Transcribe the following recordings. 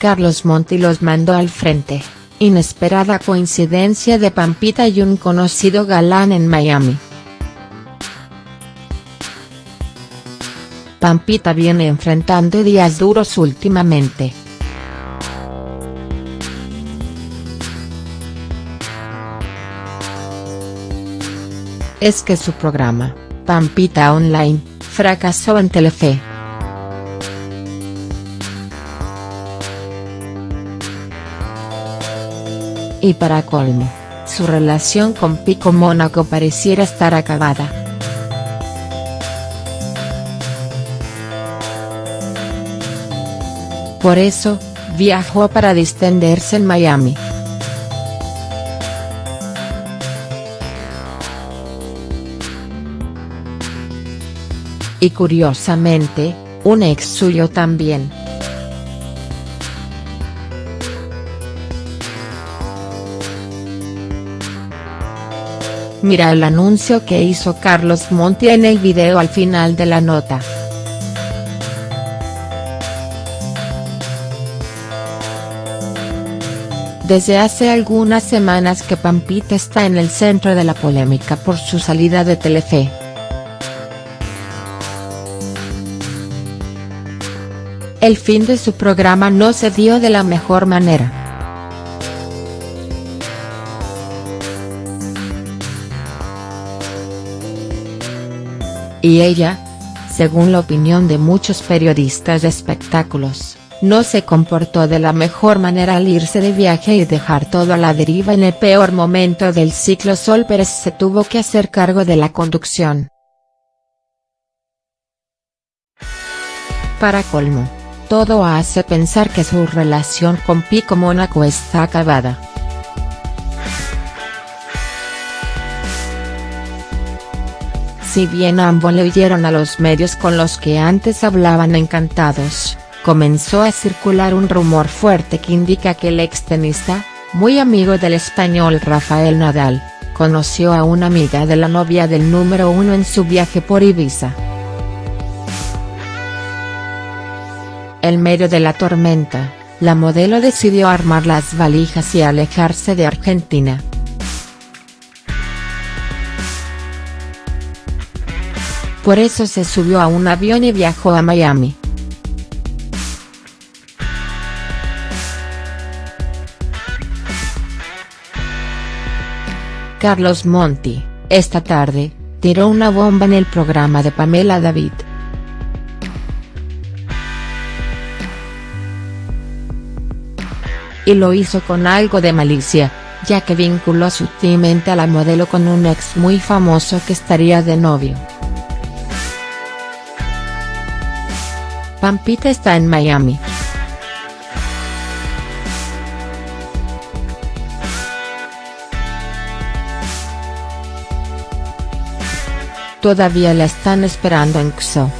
Carlos Monti los mandó al frente, inesperada coincidencia de Pampita y un conocido galán en Miami. Pampita viene enfrentando días duros últimamente. Es que su programa, Pampita Online, fracasó en Telefe. Y para colmo, su relación con Pico Mónaco pareciera estar acabada. Por eso, viajó para distenderse en Miami. Y curiosamente, un ex suyo también. Mira el anuncio que hizo Carlos Monti en el video al final de la nota. Desde hace algunas semanas que Pampita está en el centro de la polémica por su salida de Telefe. El fin de su programa no se dio de la mejor manera. Y ella, según la opinión de muchos periodistas de espectáculos, no se comportó de la mejor manera al irse de viaje y dejar todo a la deriva en el peor momento del ciclo Sol Pérez se tuvo que hacer cargo de la conducción. Para colmo, todo hace pensar que su relación con Pico Mónaco está acabada. Si bien ambos le oyeron a los medios con los que antes hablaban encantados, comenzó a circular un rumor fuerte que indica que el extenista, muy amigo del español Rafael Nadal, conoció a una amiga de la novia del número uno en su viaje por Ibiza. En medio de la tormenta, la modelo decidió armar las valijas y alejarse de Argentina. Por eso se subió a un avión y viajó a Miami. Carlos Monti, esta tarde, tiró una bomba en el programa de Pamela David. Y lo hizo con algo de malicia, ya que vinculó sutilmente a la modelo con un ex muy famoso que estaría de novio. Pampita está en Miami. Todavía la están esperando en XO.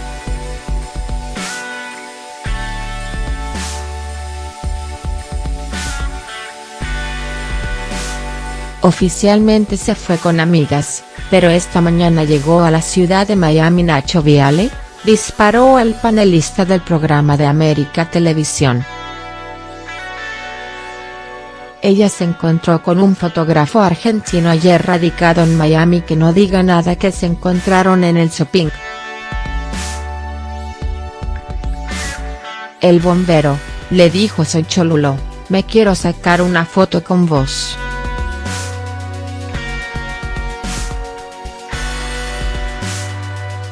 Oficialmente se fue con amigas, pero esta mañana llegó a la ciudad de Miami Nacho Viale, disparó al panelista del programa de América Televisión. Ella se encontró con un fotógrafo argentino ayer radicado en Miami que no diga nada que se encontraron en el shopping. El bombero, le dijo soy Cholulo, me quiero sacar una foto con vos.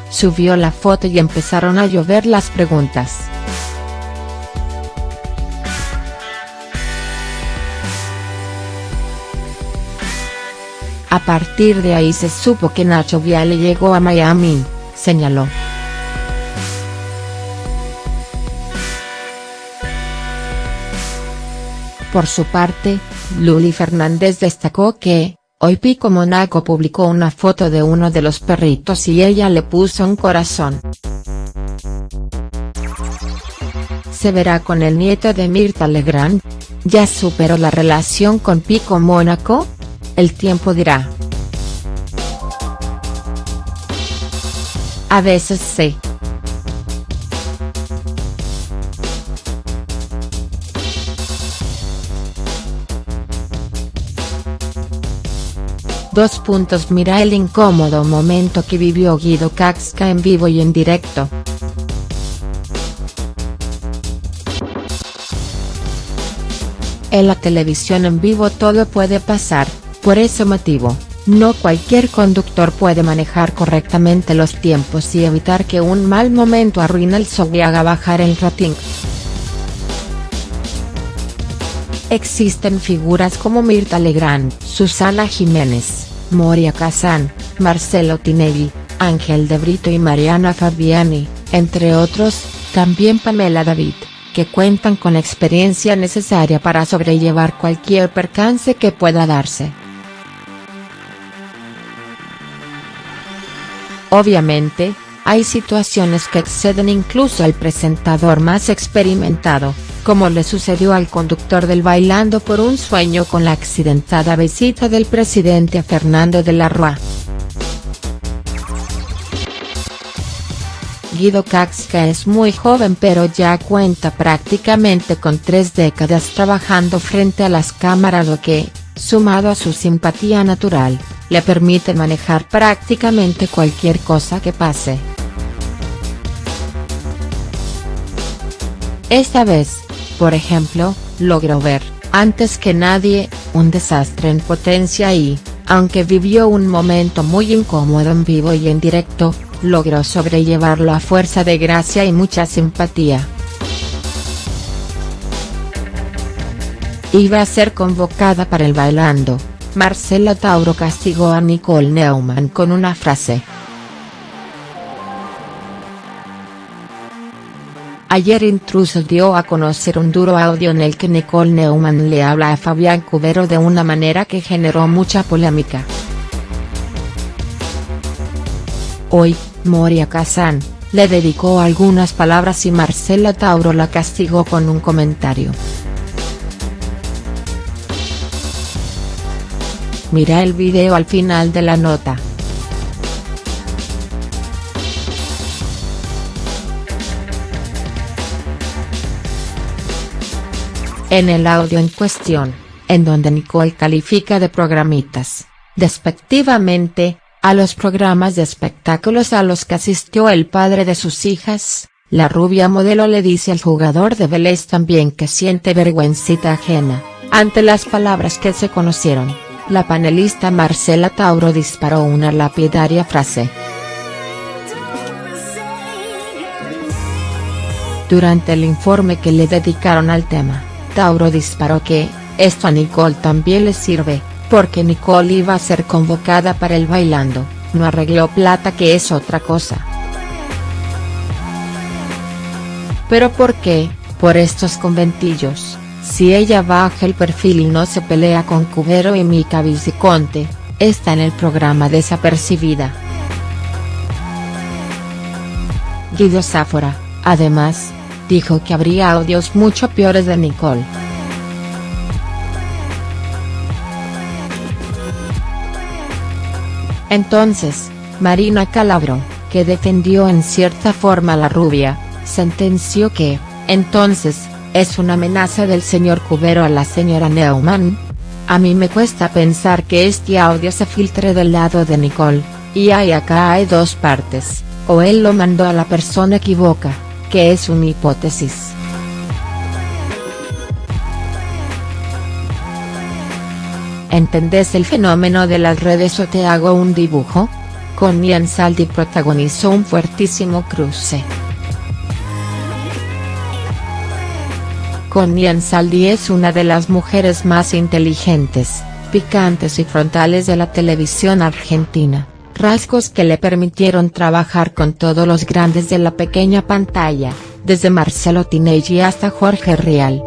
Subió la foto y empezaron a llover las preguntas. A partir de ahí se supo que Nacho Viale llegó a Miami, señaló. Por su parte, Luli Fernández destacó que, Hoy Pico Monaco publicó una foto de uno de los perritos y ella le puso un corazón. ¿Se verá con el nieto de Mirta Legrand? ¿Ya superó la relación con Pico Mónaco? El tiempo dirá. A veces sí. Dos puntos Mira el incómodo momento que vivió Guido Caxca en vivo y en directo. En la televisión en vivo todo puede pasar, por ese motivo, no cualquier conductor puede manejar correctamente los tiempos y evitar que un mal momento arruine el show y haga bajar el rating. Existen figuras como Mirta Legrand, Susana Jiménez, Moria Kazan, Marcelo Tinelli, Ángel de Brito y Mariana Fabiani, entre otros, también Pamela David, que cuentan con la experiencia necesaria para sobrellevar cualquier percance que pueda darse. Obviamente, hay situaciones que exceden incluso al presentador más experimentado, como le sucedió al conductor del Bailando por un sueño con la accidentada visita del presidente Fernando de la Rúa. Guido Caxca es muy joven pero ya cuenta prácticamente con tres décadas trabajando frente a las cámaras lo que, sumado a su simpatía natural, le permite manejar prácticamente cualquier cosa que pase. Esta vez, por ejemplo, logró ver, antes que nadie, un desastre en potencia y, aunque vivió un momento muy incómodo en vivo y en directo, logró sobrellevarlo a fuerza de gracia y mucha simpatía. Iba a ser convocada para el bailando, Marcela Tauro castigó a Nicole Neumann con una frase. Ayer Intruso dio a conocer un duro audio en el que Nicole Neumann le habla a Fabián Cubero de una manera que generó mucha polémica. Hoy, Moria Kazan, le dedicó algunas palabras y Marcela Tauro la castigó con un comentario. Mira el video al final de la nota. En el audio en cuestión, en donde Nicole califica de programitas, despectivamente, a los programas de espectáculos a los que asistió el padre de sus hijas, la rubia modelo le dice al jugador de Vélez también que siente vergüencita ajena, ante las palabras que se conocieron la panelista Marcela Tauro disparó una lapidaria frase. Durante el informe que le dedicaron al tema, Tauro disparó que, esto a Nicole también le sirve, porque Nicole iba a ser convocada para el bailando, no arregló plata que es otra cosa. ¿Pero por qué, por estos conventillos? Si ella baja el perfil y no se pelea con Cubero y Mica Viciconte, está en el programa desapercibida. Guido Sáfora, además, dijo que habría audios mucho peores de Nicole. Entonces, Marina Calabro, que defendió en cierta forma a la rubia, sentenció que, entonces, ¿Es una amenaza del señor Cubero a la señora Neumann? A mí me cuesta pensar que este audio se filtre del lado de Nicole, y ahí acá hay dos partes, o él lo mandó a la persona equivoca, que es una hipótesis. ¿Entendés el fenómeno de las redes o te hago un dibujo? Con Nian Saldi protagonizó un fuertísimo cruce. Connie Ansaldi es una de las mujeres más inteligentes, picantes y frontales de la televisión argentina, rasgos que le permitieron trabajar con todos los grandes de la pequeña pantalla, desde Marcelo Tinelli hasta Jorge Rial.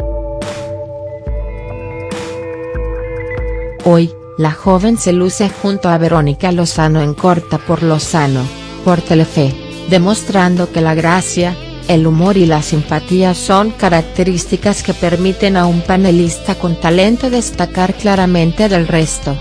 Hoy, la joven se luce junto a Verónica Lozano en Corta por Lozano, por Telefe, demostrando que la gracia, el humor y la simpatía son características que permiten a un panelista con talento destacar claramente del resto.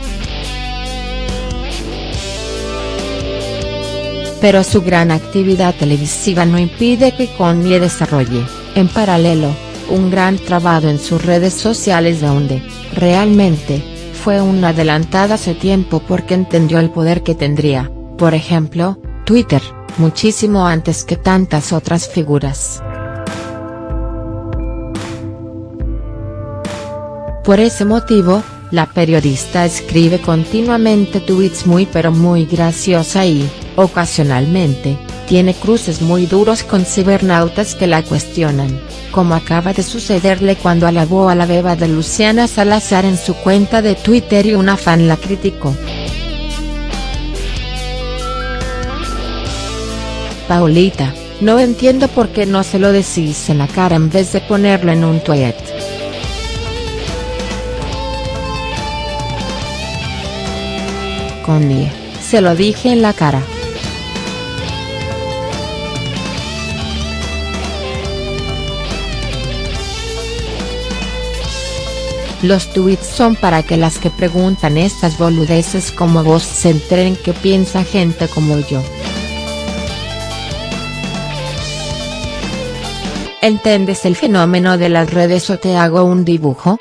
Pero su gran actividad televisiva no impide que Connie desarrolle, en paralelo, un gran trabajo en sus redes sociales donde, realmente, fue una adelantada hace tiempo porque entendió el poder que tendría, por ejemplo, Twitter, muchísimo antes que tantas otras figuras. Por ese motivo, la periodista escribe continuamente tweets muy pero muy graciosa y, ocasionalmente, tiene cruces muy duros con cibernautas que la cuestionan, como acaba de sucederle cuando alabó a la beba de Luciana Salazar en su cuenta de Twitter y una fan la criticó. Paulita, no entiendo por qué no se lo decís en la cara en vez de ponerlo en un tweet. Connie, se lo dije en la cara. Los tweets son para que las que preguntan estas boludeces como vos se enteren que piensa gente como yo. ¿Entiendes el fenómeno de las redes o te hago un dibujo?.